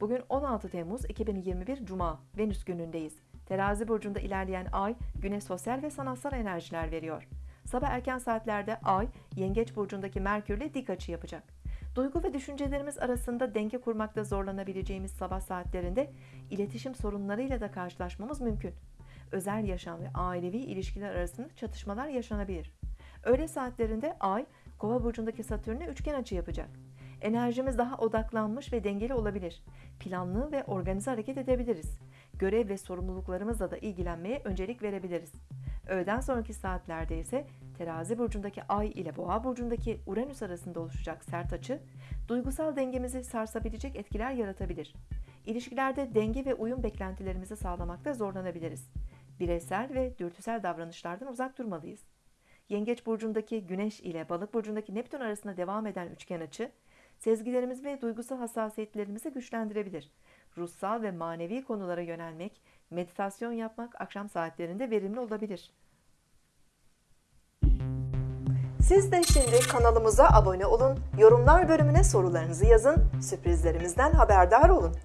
Bugün 16 Temmuz 2021 Cuma, Venüs günündeyiz. Terazi burcunda ilerleyen ay güne sosyal ve sanatsal enerjiler veriyor. Sabah erken saatlerde ay Yengeç burcundaki Merkürle dik açı yapacak. Duygu ve düşüncelerimiz arasında denge kurmakta zorlanabileceğimiz sabah saatlerinde iletişim sorunlarıyla da karşılaşmamız mümkün. Özel yaşam ve ailevi ilişkiler arasında çatışmalar yaşanabilir. Öğle saatlerinde ay Kova burcundaki Satürn'e üçgen açı yapacak. Enerjimiz daha odaklanmış ve dengeli olabilir. Planlı ve organize hareket edebiliriz. Görev ve sorumluluklarımızla da ilgilenmeye öncelik verebiliriz. Öğleden sonraki saatlerde ise Terazi burcundaki Ay ile Boğa burcundaki Uranüs arasında oluşacak sert açı, duygusal dengemizi sarsabilecek etkiler yaratabilir. İlişkilerde denge ve uyum beklentilerimizi sağlamakta zorlanabiliriz. Bireysel ve dürtüsel davranışlardan uzak durmalıyız. Yengeç burcundaki Güneş ile Balık burcundaki Neptün arasında devam eden üçgen açı, sezgilerimiz ve duygusal hassasiyetlerimizi güçlendirebilir. Ruhsal ve manevi konulara yönelmek, meditasyon yapmak akşam saatlerinde verimli olabilir. Siz de şimdi kanalımıza abone olun, yorumlar bölümüne sorularınızı yazın, sürprizlerimizden haberdar olun.